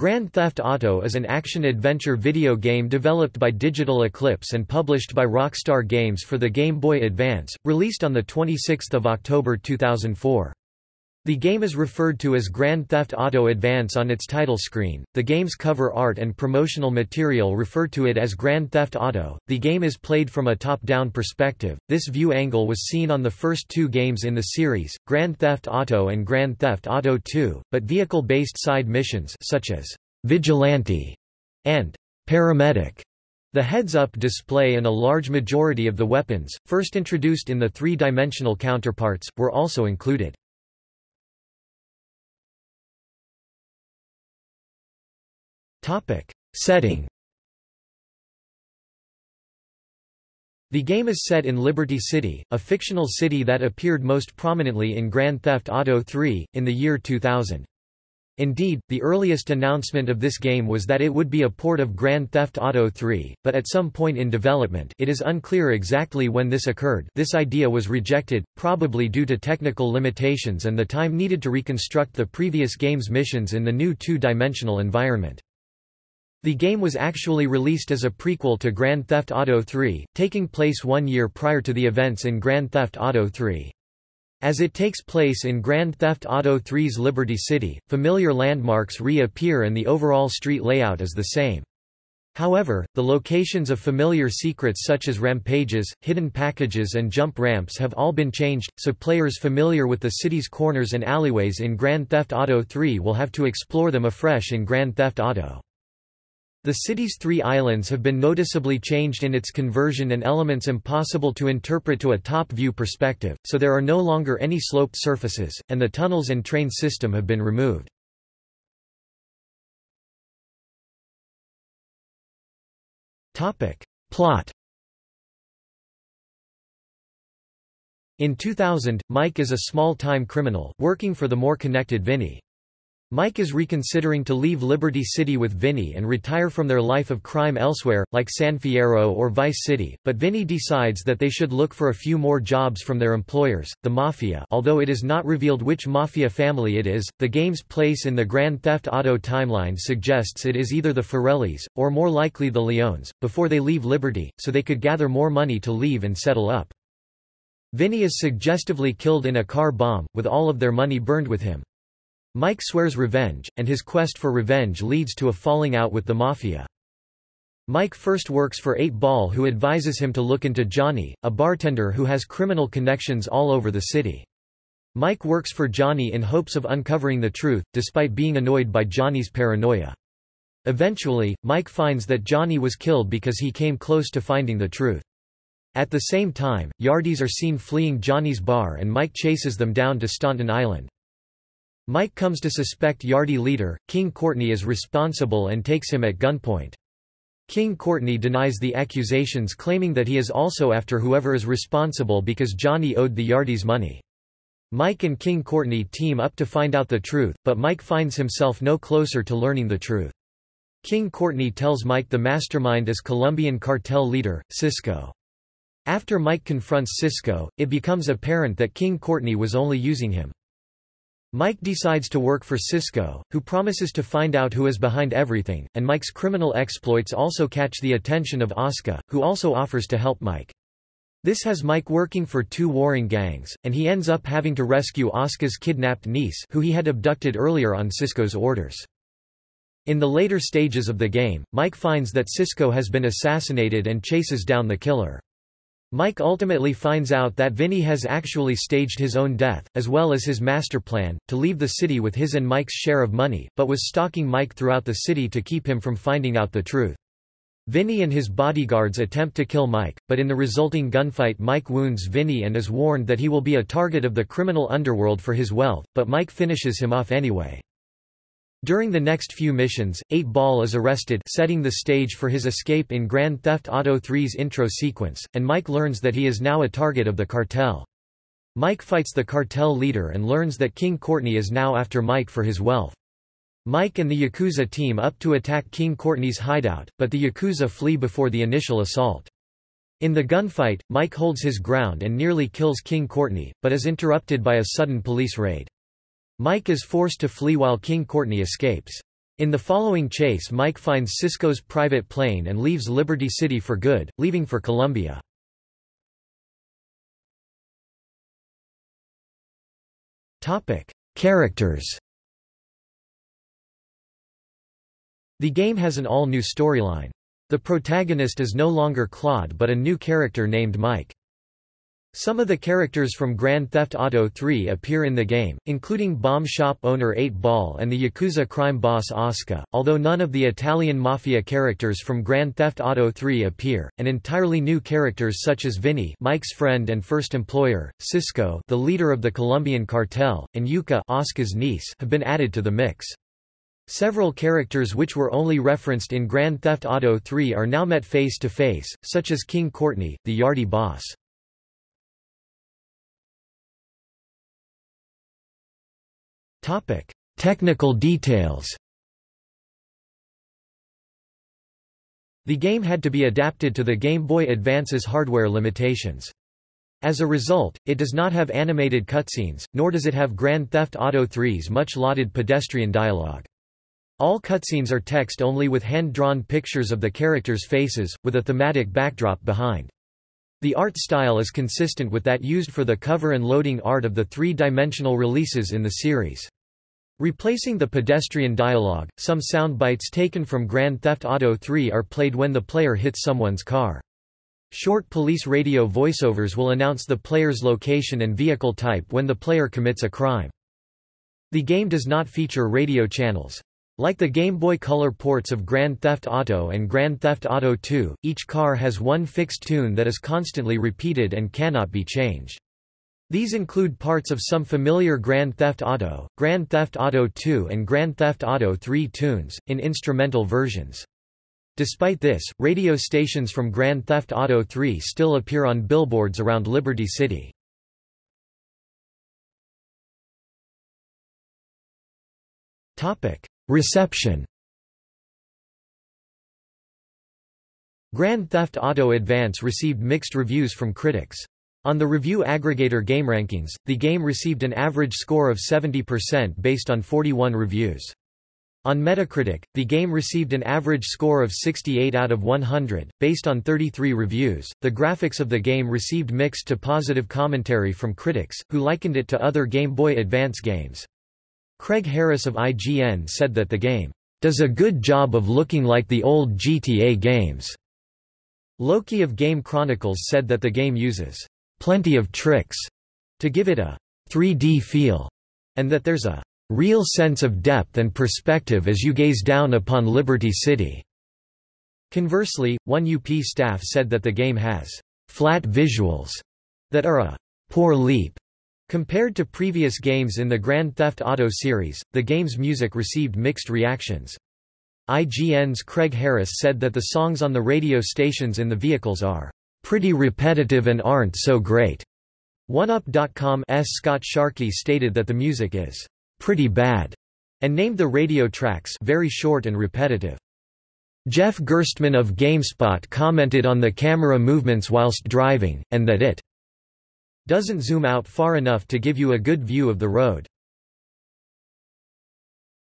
Grand Theft Auto is an action-adventure video game developed by Digital Eclipse and published by Rockstar Games for the Game Boy Advance, released on 26 October 2004. The game is referred to as Grand Theft Auto Advance on its title screen. The game's cover art and promotional material refer to it as Grand Theft Auto. The game is played from a top-down perspective. This view angle was seen on the first two games in the series, Grand Theft Auto and Grand Theft Auto 2, but vehicle-based side missions such as Vigilante and Paramedic the heads-up display and a large majority of the weapons, first introduced in the three-dimensional counterparts, were also included. Topic. Setting The game is set in Liberty City, a fictional city that appeared most prominently in Grand Theft Auto 3, in the year 2000. Indeed, the earliest announcement of this game was that it would be a port of Grand Theft Auto 3, but at some point in development it is unclear exactly when this occurred this idea was rejected, probably due to technical limitations and the time needed to reconstruct the previous game's missions in the new two-dimensional environment. The game was actually released as a prequel to Grand Theft Auto 3, taking place one year prior to the events in Grand Theft Auto 3. As it takes place in Grand Theft Auto 3's Liberty City, familiar landmarks re-appear and the overall street layout is the same. However, the locations of familiar secrets such as rampages, hidden packages and jump ramps have all been changed, so players familiar with the city's corners and alleyways in Grand Theft Auto 3 will have to explore them afresh in Grand Theft Auto. The city's three islands have been noticeably changed in its conversion and elements impossible to interpret to a top-view perspective, so there are no longer any sloped surfaces, and the tunnels and train system have been removed. Plot In 2000, Mike is a small-time criminal, working for the more connected Vinny. Mike is reconsidering to leave Liberty City with Vinny and retire from their life of crime elsewhere, like San Fierro or Vice City, but Vinny decides that they should look for a few more jobs from their employers, the Mafia although it is not revealed which Mafia family it is. The game's place in the Grand Theft Auto timeline suggests it is either the Forellis, or more likely the Leones, before they leave Liberty, so they could gather more money to leave and settle up. Vinny is suggestively killed in a car bomb, with all of their money burned with him. Mike swears revenge, and his quest for revenge leads to a falling out with the Mafia. Mike first works for 8-Ball who advises him to look into Johnny, a bartender who has criminal connections all over the city. Mike works for Johnny in hopes of uncovering the truth, despite being annoyed by Johnny's paranoia. Eventually, Mike finds that Johnny was killed because he came close to finding the truth. At the same time, Yardies are seen fleeing Johnny's bar and Mike chases them down to Staunton Island. Mike comes to suspect Yardie leader, King Courtney is responsible and takes him at gunpoint. King Courtney denies the accusations claiming that he is also after whoever is responsible because Johnny owed the Yardies money. Mike and King Courtney team up to find out the truth, but Mike finds himself no closer to learning the truth. King Courtney tells Mike the mastermind is Colombian cartel leader, Cisco. After Mike confronts Cisco, it becomes apparent that King Courtney was only using him. Mike decides to work for Cisco, who promises to find out who is behind everything, and Mike's criminal exploits also catch the attention of Asuka, who also offers to help Mike. This has Mike working for two warring gangs, and he ends up having to rescue Asuka's kidnapped niece who he had abducted earlier on Cisco's orders. In the later stages of the game, Mike finds that Cisco has been assassinated and chases down the killer. Mike ultimately finds out that Vinny has actually staged his own death, as well as his master plan, to leave the city with his and Mike's share of money, but was stalking Mike throughout the city to keep him from finding out the truth. Vinny and his bodyguards attempt to kill Mike, but in the resulting gunfight Mike wounds Vinny and is warned that he will be a target of the criminal underworld for his wealth, but Mike finishes him off anyway. During the next few missions, 8-Ball is arrested setting the stage for his escape in Grand Theft Auto 3's intro sequence, and Mike learns that he is now a target of the cartel. Mike fights the cartel leader and learns that King Courtney is now after Mike for his wealth. Mike and the Yakuza team up to attack King Courtney's hideout, but the Yakuza flee before the initial assault. In the gunfight, Mike holds his ground and nearly kills King Courtney, but is interrupted by a sudden police raid. Mike is forced to flee while King Courtney escapes. In the following chase Mike finds Cisco's private plane and leaves Liberty City for good, leaving for Colombia. Characters The game has an all-new storyline. The protagonist is no longer Claude but a new character named Mike. Some of the characters from Grand Theft Auto 3 appear in the game, including bomb shop owner 8-Ball and the Yakuza crime boss Asuka, although none of the Italian mafia characters from Grand Theft Auto 3 appear, and entirely new characters such as Vinny Mike's friend and first employer, Cisco the leader of the Colombian cartel, and Yuka Asuka's niece have been added to the mix. Several characters which were only referenced in Grand Theft Auto 3 are now met face to face, such as King Courtney, the Yardie boss. Topic: Technical details. The game had to be adapted to the Game Boy Advance's hardware limitations. As a result, it does not have animated cutscenes, nor does it have Grand Theft Auto 3's much-lauded pedestrian dialogue. All cutscenes are text-only with hand-drawn pictures of the characters' faces, with a thematic backdrop behind. The art style is consistent with that used for the cover and loading art of the three-dimensional releases in the series. Replacing the pedestrian dialogue, some sound bites taken from Grand Theft Auto 3 are played when the player hits someone's car. Short police radio voiceovers will announce the player's location and vehicle type when the player commits a crime. The game does not feature radio channels. Like the Game Boy Color ports of Grand Theft Auto and Grand Theft Auto 2, each car has one fixed tune that is constantly repeated and cannot be changed. These include parts of some familiar Grand Theft Auto, Grand Theft Auto 2 and Grand Theft Auto 3 tunes, in instrumental versions. Despite this, radio stations from Grand Theft Auto 3 still appear on billboards around Liberty City. Reception Grand Theft Auto Advance received mixed reviews from critics. On the review aggregator GameRankings, the game received an average score of 70% based on 41 reviews. On Metacritic, the game received an average score of 68 out of 100, based on 33 reviews. The graphics of the game received mixed to positive commentary from critics, who likened it to other Game Boy Advance games. Craig Harris of IGN said that the game does a good job of looking like the old GTA games. Loki of Game Chronicles said that the game uses plenty of tricks to give it a 3D feel, and that there's a real sense of depth and perspective as you gaze down upon Liberty City. Conversely, one UP staff said that the game has flat visuals that are a poor leap Compared to previous games in the Grand Theft Auto series, the game's music received mixed reactions. IGN's Craig Harris said that the songs on the radio stations in the vehicles are pretty repetitive and aren't so great. OneUp.com's Scott Sharkey stated that the music is pretty bad and named the radio tracks very short and repetitive. Jeff Gerstmann of GameSpot commented on the camera movements whilst driving, and that it doesn't zoom out far enough to give you a good view of the road.